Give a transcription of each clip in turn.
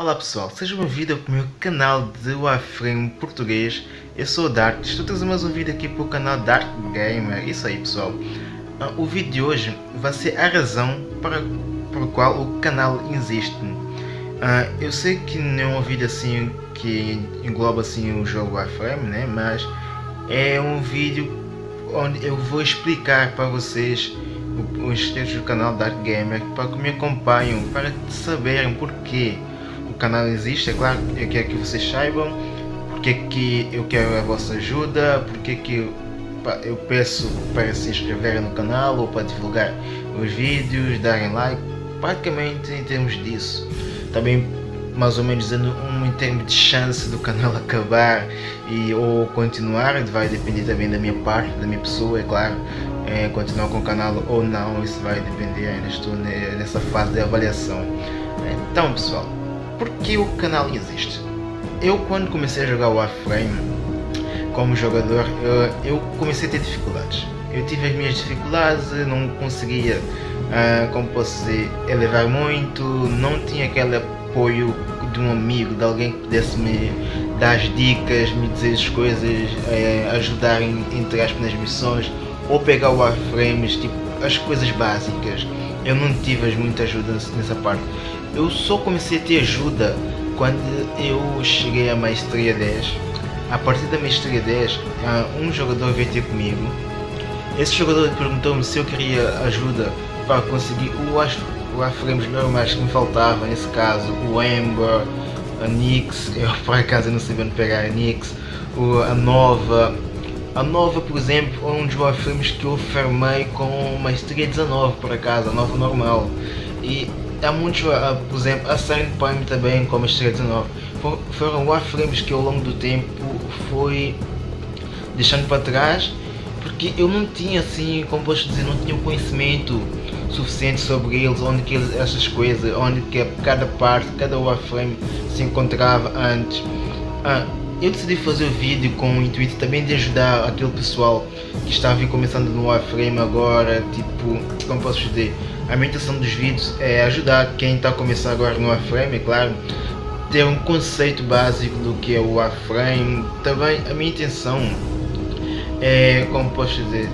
Olá pessoal, sejam bem-vindos ao meu canal de Warframe português. Eu sou o Dark, estou trazendo mais um vídeo aqui para o canal Dark Gamer. Isso aí pessoal. Uh, o vídeo de hoje vai ser a razão para, por qual o canal existe. Uh, eu sei que não é um vídeo assim que engloba assim o jogo Warframe, né? mas é um vídeo onde eu vou explicar para vocês os inscritos do canal Dark Gamer para que me acompanhem, para saberem porquê canal existe, é claro, eu quero que vocês saibam porque que eu quero a vossa ajuda, porque que eu peço para se inscreverem no canal ou para divulgar os vídeos, darem like, praticamente em termos disso. Também mais ou menos dando um em termos de chance do canal acabar e ou continuar, vai depender também da minha parte, da minha pessoa, é claro, é, continuar com o canal ou não, isso vai depender, ainda estou nessa fase de avaliação. Então pessoal, por que o canal existe? Eu quando comecei a jogar Warframe como jogador, eu, comecei a ter dificuldades. Eu tive as minhas dificuldades, não conseguia, uh, como posso dizer, elevar muito, não tinha aquele apoio de um amigo, de alguém que pudesse me dar as dicas, me dizer as coisas, uh, ajudar em, entre aspas nas missões, ou pegar o Warframes, tipo, as coisas básicas. Eu não tive muita ajuda nessa parte. Eu só comecei a ter ajuda quando eu cheguei à Maestria 10. A partir da Maestria 10, um jogador veio ter comigo. Esse jogador perguntou-me se eu queria ajuda para conseguir o Warframes normais que me faltava, nesse caso o Ember, a Nix, eu por acaso não sabia onde pegar a Nix, a Nova, a Nova, por exemplo, é um dos Warframes que eu farmei com Maestria 19, por acaso, a Nova normal. E há muitos, uh, por exemplo, a Silent Prime também com Maestria 19. For, foram Warframes que ao longo do tempo foi deixando para trás, porque eu não tinha assim, como posso dizer, não tinha conhecimento suficiente sobre eles, onde que eles, essas coisas, onde que cada parte, cada Warframe se encontrava antes. Ah, eu decidi fazer o vídeo com o intuito também de ajudar aquele pessoal que está a vir começando no Warframe agora, tipo, como posso dizer, a minha intenção dos vídeos é ajudar quem está a começar agora no Warframe, é claro, ter um conceito básico do que é o Warframe, também a minha intenção é, como posso dizer,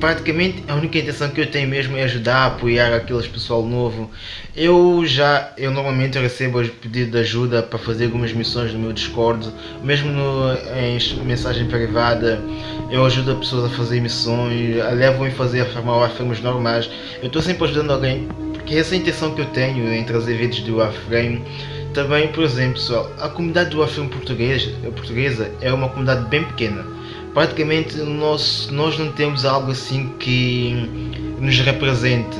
praticamente a única intenção que eu tenho mesmo é ajudar, apoiar aqueles pessoal novo. Eu já, eu normalmente recebo os pedidos de ajuda para fazer algumas missões no meu Discord, mesmo no, em mensagem privada, eu ajudo as pessoas a fazer missões, a fazer a farmar Warframes normais. Eu estou sempre ajudando alguém, porque essa é a intenção que eu tenho em trazer vídeos do Warframe. Também, por exemplo, pessoal, a comunidade do Warframe português, portuguesa é uma comunidade bem pequena praticamente nós, nós não temos algo assim que nos represente.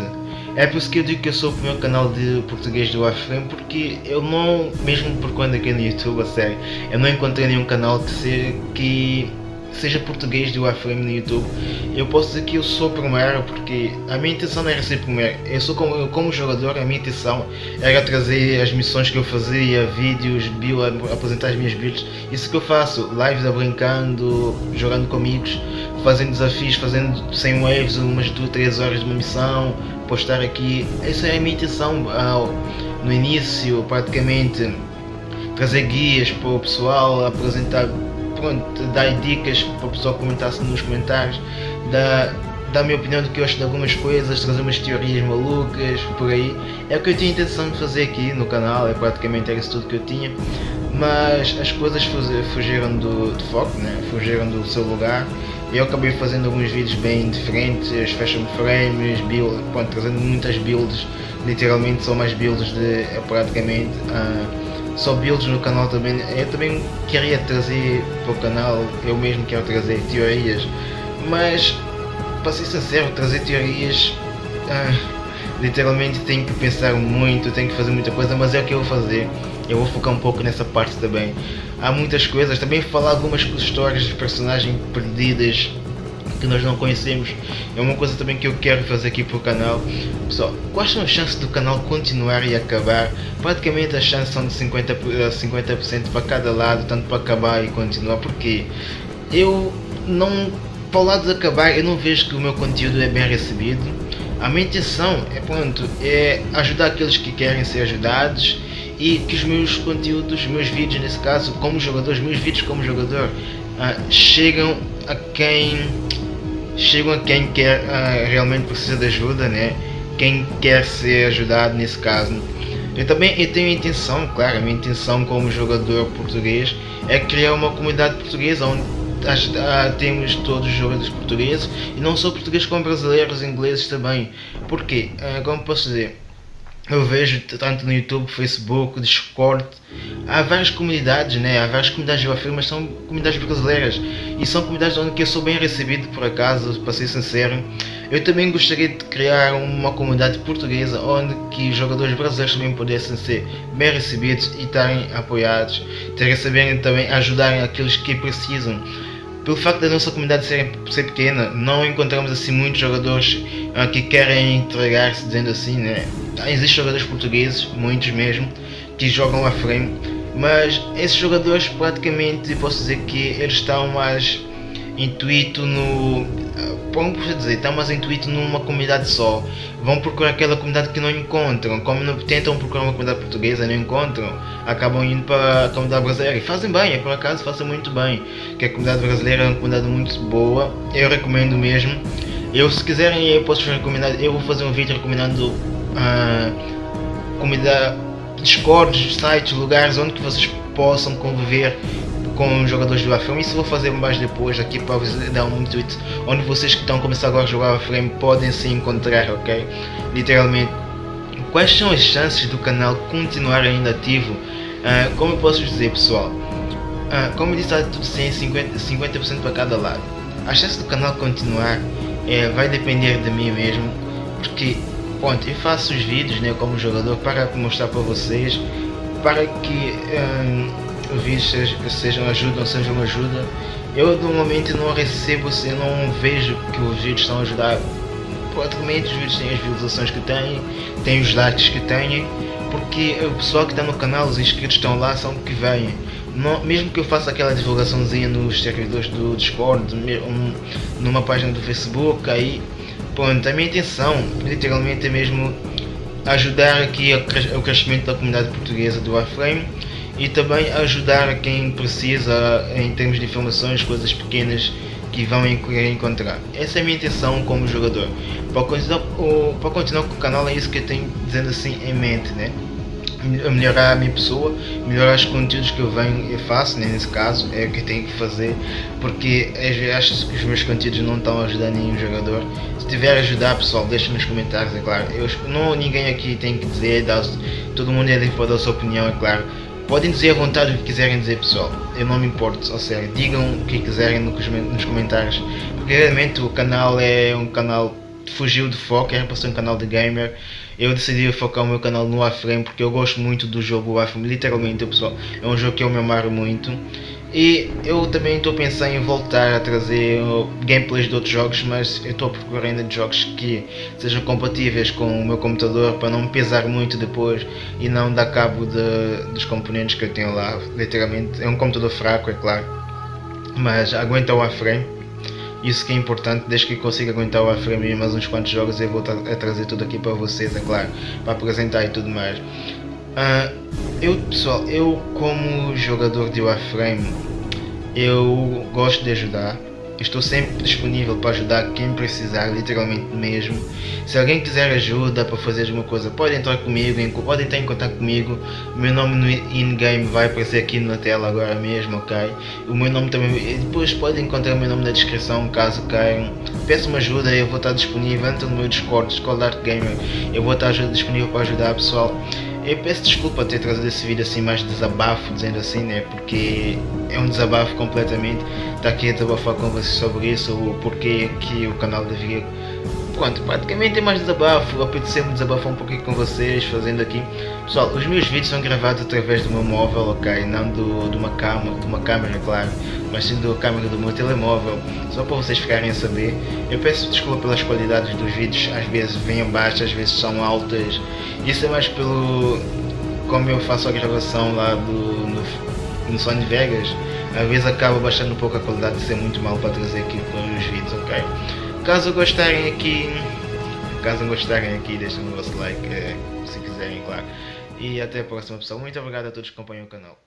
É por isso que eu digo que eu sou o primeiro canal de português do Warframe, porque eu não, mesmo por quando aqui no YouTube, a sério, eu não encontrei nenhum canal que, que seja português do Warframe no YouTube, eu posso dizer que eu sou primeiro porque a minha intenção não era ser primeiro. Eu sou como, como jogador, a minha intenção era trazer as missões que eu fazia, vídeos, bio, apresentar as minhas builds. Isso que eu faço, lives brincando, jogando com amigos, fazendo desafios, fazendo 100 waves, umas 2, 3 horas de uma missão, postar aqui. Essa é a minha intenção ao, no início, praticamente trazer guias para o pessoal, apresentar pronto, dar dicas para o pessoal comentar nos comentários, dar, dar a minha opinião do que eu acho de algumas coisas, trazer umas teorias malucas, por aí. É o que eu tinha intenção de fazer aqui no canal, é praticamente era isso tudo que eu tinha. Mas as coisas fugiram do, do foco, né? fugiram do seu lugar. Eu acabei fazendo alguns vídeos bem diferentes, fashion frames, build, pronto, trazendo muitas builds, literalmente são mais builds de é praticamente. Uh, só builds no canal também. Eu também queria trazer para o canal, eu mesmo quero trazer teorias, mas para ser sincero, trazer teorias ah, literalmente tenho que pensar muito, tenho que fazer muita coisa, mas é o que eu vou fazer. Eu vou focar um pouco nessa parte também. Há muitas coisas, também falar algumas histórias de personagens perdidas que nós não conhecemos. É uma coisa também que eu quero fazer aqui para o canal. Pessoal, quais são as chances do canal continuar e acabar? Praticamente as chances são de 50%, 50 eh, para cada lado, tanto para acabar e continuar, porque eu não, para o lado de acabar, eu não vejo que o meu conteúdo é bem recebido. A minha intenção é, pronto, é ajudar aqueles que querem ser ajudados e que os meus conteúdos, os meus vídeos nesse caso, como jogador, os meus vídeos como jogador uh, chegam a quem chegam a quem quer uh, realmente precisa de ajuda, né? Quem quer ser ajudado nesse caso. Eu também eu tenho a intenção, claro, a minha intenção como jogador português é criar uma comunidade portuguesa onde ah, temos todos os jogadores portugueses e não só portugueses como brasileiros, ingleses também. Porquê? Ah, como posso dizer? Eu vejo tanto no YouTube, Facebook, Discord, há várias comunidades, né? há várias comunidades de Warframe, mas são comunidades brasileiras e são comunidades onde eu sou bem recebido por acaso, para ser sincero. Eu também gostaria de criar uma comunidade portuguesa onde que jogadores brasileiros também pudessem ser bem recebidos e estarem apoiados, ter receberem também ajudarem aqueles que precisam pelo facto da nossa comunidade ser, ser pequena, não encontramos assim muitos jogadores uh, que querem entregar-se, dizendo assim, né? Existem jogadores portugueses, muitos mesmo, que jogam a frame, mas esses jogadores praticamente posso dizer que eles estão mais intuito no posso dizer, está mais intuito numa comunidade só. Vão procurar aquela comunidade que não encontram. Como não, tentam procurar uma comunidade portuguesa não encontram, acabam indo para a comunidade brasileira. E fazem bem, é por acaso fazem muito bem. Que a comunidade brasileira é uma comunidade muito boa. Eu recomendo mesmo. Eu se quiserem eu posso recomendar, eu vou fazer um vídeo recomendando uh, comunidade Discord, sites, lugares onde que vocês possam conviver com jogadores do Warframe. Isso vou fazer mais depois aqui para dar um intuito onde vocês que estão começando agora a jogar Warframe podem se encontrar, ok? Literalmente. Quais são as chances do canal continuar ainda ativo? Uh, como eu posso dizer pessoal? Uh, como eu disse, está tudo 100, 50%, 50 para cada lado. A chance do canal continuar é, vai depender de mim mesmo, porque ponto, eu faço os vídeos né, como jogador para mostrar para vocês, para que os vídeos sejam ajuda ou sejam ajuda. Eu normalmente não recebo, assim, não vejo que os vídeos estão a ajudar. Praticamente os vídeos têm as visualizações que têm, têm os likes que têm, porque o pessoal que está no canal, os inscritos estão lá, são que vêm. Não, mesmo que eu faça aquela divulgaçãozinha nos servidores do Discord, um, numa página do Facebook, aí pronto, a minha intenção literalmente é mesmo ajudar aqui o crescimento da comunidade portuguesa do Warframe e também ajudar quem precisa em termos de informações, coisas pequenas que vão encontrar. Essa é a minha intenção como jogador. Para continuar, para continuar com o canal é isso que eu tenho dizendo assim em mente, né? melhorar a minha pessoa, melhorar os conteúdos que eu venho e faço, né, nesse caso, é o que tenho que fazer, porque acho que os meus conteúdos não estão a ajudar nenhum jogador. Se tiver a ajudar, pessoal, deixa nos comentários, é claro. Eu, não, ninguém aqui tem que dizer, todo mundo é livre para dar a sua opinião, é claro. Podem dizer à vontade o que quiserem dizer pessoal, eu não me importo, ou seja, digam o que quiserem nos comentários, porque realmente o canal é um canal fugiu de foco, era para ser um canal de gamer. Eu decidi focar o meu canal no Warframe porque eu gosto muito do jogo Warframe, literalmente pessoal, é um jogo que eu me amaro muito. E eu também estou pensando em voltar a trazer uh, gameplays de outros jogos, mas eu estou procurando de jogos que sejam compatíveis com o meu computador para não me pesar muito depois e não dar cabo de, dos componentes que eu tenho lá. Literalmente, é um computador fraco, é claro, mas aguenta o Warframe. Isso que é importante, desde que consiga aguentar o Warframe e mais uns quantos jogos eu vou a trazer tudo aqui para vocês, é claro, para apresentar e tudo mais. Uh, eu pessoal, eu como jogador de Warframe, eu gosto de ajudar. Estou sempre disponível para ajudar quem precisar, literalmente mesmo. Se alguém quiser ajuda para fazer alguma coisa, pode entrar comigo, pode entrar em contato comigo. O meu nome no in-game vai aparecer aqui na tela agora mesmo, ok? O meu nome também, depois pode encontrar o meu nome na descrição caso queiram. Peço-me ajuda, eu vou estar disponível, entra no meu Discord, Discord Art Gamer, eu vou estar disponível para ajudar pessoal. Eu peço desculpa ter trazido esse vídeo assim mais desabafo, dizendo assim, né? Porque é um desabafo completamente. Estar tá aqui a desabafar com vocês sobre isso, o porquê que o canal deveria praticamente é mais desabafo, apeteceu-me desabafar um pouquinho com vocês, fazendo aqui. Pessoal, os meus vídeos são gravados através do meu móvel, ok? Não do, de uma câmera, de uma câmera, claro, mas sim da câmera do meu telemóvel, só para vocês ficarem a saber. Eu peço desculpa pelas qualidades dos vídeos, às vezes vêm baixas, às vezes são altas. Isso é mais pelo... como eu faço a gravação lá do, no, no Sony Vegas, às vezes acaba baixando um pouco a qualidade de ser muito mal para trazer aqui para os vídeos, ok? Caso gostarem aqui, caso gostarem aqui, deixem o vosso like, é, se quiserem, claro. E até a próxima pessoal. Muito obrigado a todos que acompanham o canal.